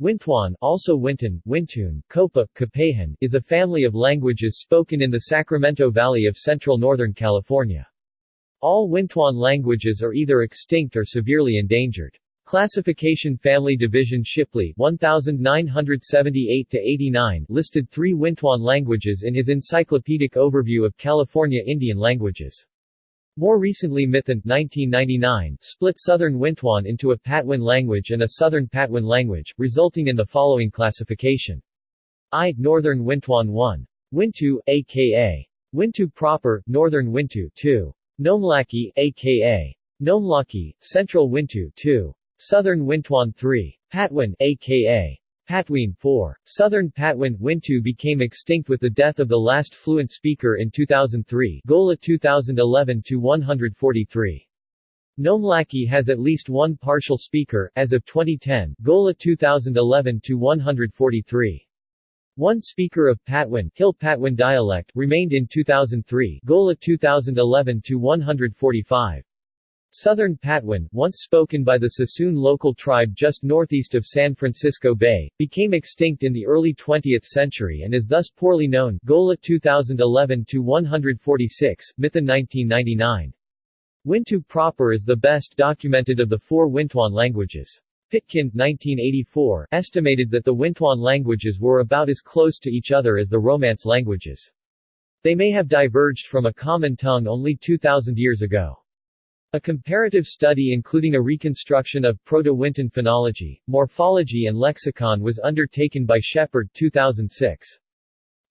Wintuan also Winton, Wintun, Copeh, Copehan, is a family of languages spoken in the Sacramento Valley of central northern California. All Wintuan languages are either extinct or severely endangered. Classification Family Division Shipley 1978-89 listed three Wintuan languages in his Encyclopedic Overview of California Indian Languages. More recently Mithun 1999 split Southern Wintuan into a Patwin language and a Southern Patwin language, resulting in the following classification. I. Northern Wintuan 1. Wintu, aka. Wintu proper, Northern Wintu 2. Nomlaki, aka. Nomlaki, Central Wintu 2. Southern Wintuan 3. Patwin, aka. Patwin 4. Southern Patwin Wintu became extinct with the death of the last fluent speaker in 2003 Golla 2011-143. Nomlaki has at least one partial speaker, as of 2010, Golla 2011-143. One speaker of Patwin, Hill Patwin dialect, remained in 2003 Golla 2011-145. Southern Patwin, once spoken by the Suisun local tribe just northeast of San Francisco Bay, became extinct in the early 20th century and is thus poorly known Golla 2011-146, Mithun 1999. Wintu proper is the best documented of the four Wintuan languages. Pitkin 1984 estimated that the Wintuan languages were about as close to each other as the Romance languages. They may have diverged from a common tongue only 2,000 years ago. A comparative study including a reconstruction of Proto-Wintun phonology, morphology and lexicon was undertaken by Shepherd 2006.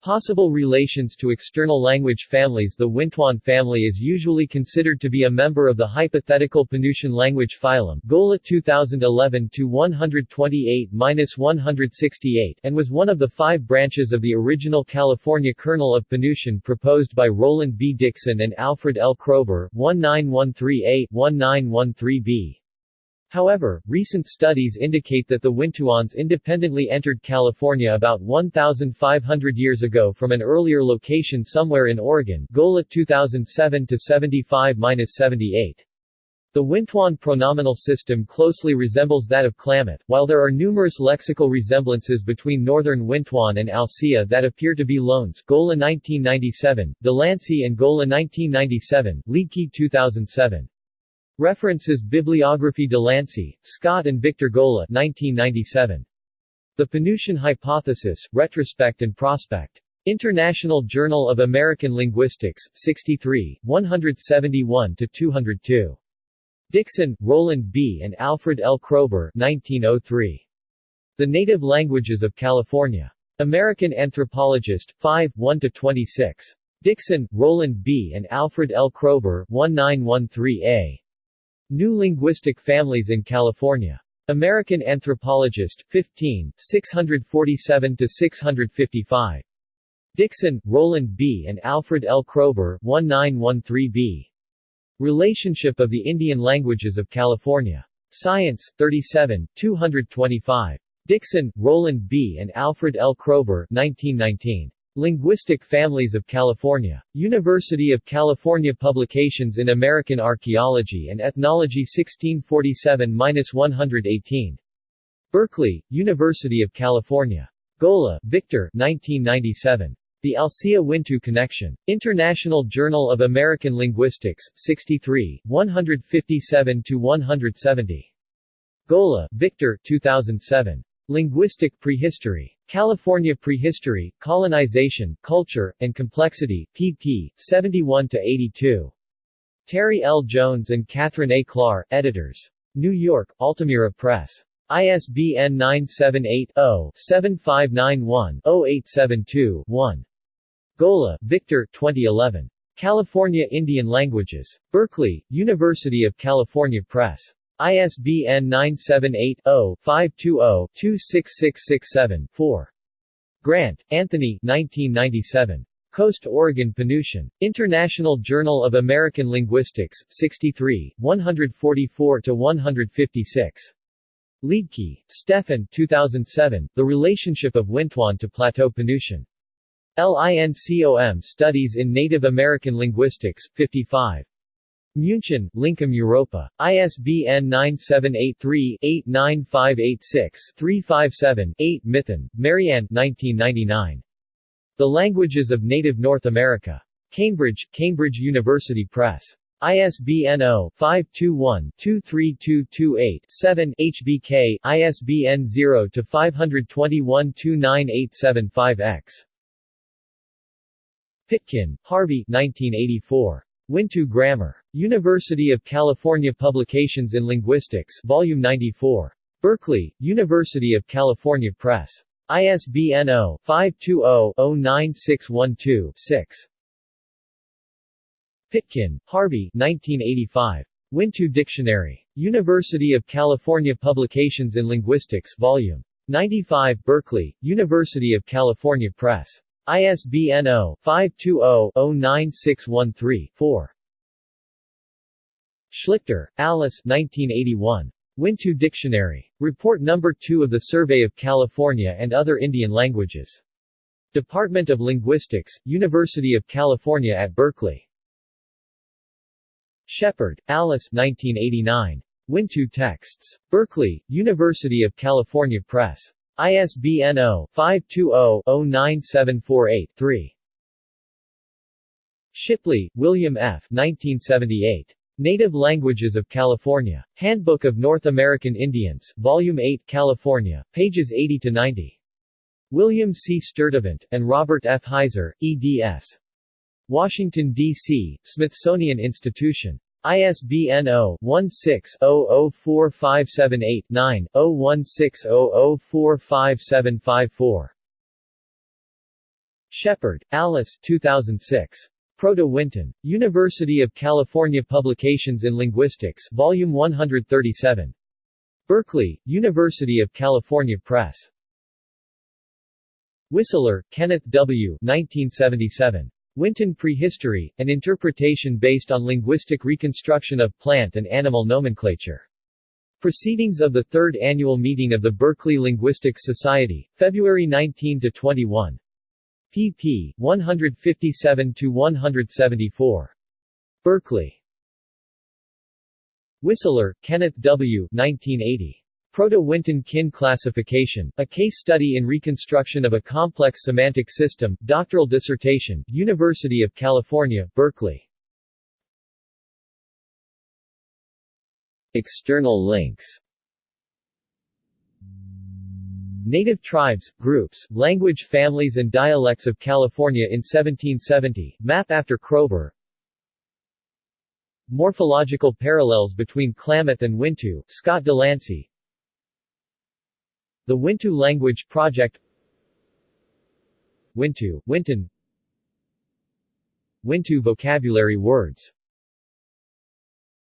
Possible relations to external language families The Wintuan family is usually considered to be a member of the hypothetical Penutian language phylum Golla 2011-128-168 and was one of the five branches of the original California kernel of Penutian proposed by Roland B. Dixon and Alfred L. Kroeber 1913a-1913b. However, recent studies indicate that the Wintuans independently entered California about 1,500 years ago from an earlier location somewhere in Oregon Golla 2007-75-78. The Wintuan pronominal system closely resembles that of Klamath, while there are numerous lexical resemblances between Northern Wintuan and Alsea that appear to be loans Golla 1997, Delancey and Golla 1997, Liedtke 2007. References Bibliography Delancey, Scott and Victor Golla 1997. The Penutian Hypothesis, Retrospect and Prospect. International Journal of American Linguistics, 63, 171-202. Dixon, Roland B. and Alfred L. Kroeber 1903. The Native Languages of California. American Anthropologist, 5, 1-26. Dixon, Roland B. and Alfred L. Kroeber 1913a. New Linguistic Families in California. American Anthropologist, 15, 647-655. Dixon, Roland B. and Alfred L. Kroeber 1913b. Relationship of the Indian Languages of California. Science, 37, 225. Dixon, Roland B. and Alfred L. Kroeber 1919. Linguistic Families of California. University of California Publications in American Archaeology and Ethnology 1647-118. Berkeley, University of California. Golla, Victor 1997. The Alsea-Wintu Connection. International Journal of American Linguistics, 63, 157-170. Golla, Victor 2007. Linguistic Prehistory. California Prehistory, Colonization, Culture, and Complexity, pp. 71-82. Terry L. Jones and Catherine A. Klar, editors. New York, Altamira Press. ISBN 978-0-7591-0872-1. Golla, Victor 2011. California Indian Languages. Berkeley, University of California Press. ISBN 978-0-520-26667-4. Grant, Anthony 1997. Coast Oregon Penutian. International Journal of American Linguistics, 63, 144-156. Liedtke, Stefan 2007, The Relationship of Wintuan to Plateau Penutian. LINCOM Studies in Native American Linguistics, 55. München, Lincom Europa. ISBN 978-3-89586-357-8 Mithun, Marianne 1999. The Languages of Native North America. Cambridge, Cambridge University Press. ISBN 0-521-23228-7 HBK, ISBN 0-521-29875-X. Pitkin, Harvey 1984. Wintu Grammar. University of California Publications in Linguistics Volume 94. Berkeley, University of California Press. ISBN 0-520-09612-6. Pitkin, Harvey 1985. Wintu Dictionary. University of California Publications in Linguistics Volume 95 Berkeley, University of California Press. ISBN 0-520-09613-4. Schlichter, Alice 1981. Wintu Dictionary. Report No. 2 of the Survey of California and Other Indian Languages. Department of Linguistics, University of California at Berkeley. Shepherd, Alice 1989. Wintu Texts. Berkeley, University of California Press. ISBN 0-520-09748-3. Shipley, William F. 1978. Native Languages of California. Handbook of North American Indians, Volume 8, California, pages 80 to 90. William C. Sturtevant, and Robert F. Heizer, eds. Washington, D.C., Smithsonian Institution. ISBN 0-16-004578-9, 016-00457554. Shepherd, Alice 2006. Proto-Wintun. University of California Publications in Linguistics Volume 137. Berkeley, University of California Press. Whistler, Kenneth W. 1977. Winton Prehistory, an interpretation based on linguistic reconstruction of plant and animal nomenclature. Proceedings of the Third Annual Meeting of the Berkeley Linguistics Society, February 19-21 pp. 157-174. Berkeley. Whistler, Kenneth W. 1980. Proto-Wintun Kin Classification, a case study in reconstruction of a complex semantic system, doctoral dissertation, University of California, Berkeley. External links Native tribes, groups, language families and dialects of California in 1770, map after Kroeber Morphological parallels between Klamath and Wintu, Scott Delancey. The Wintu Language Project. Wintu, Winton. Wintu vocabulary words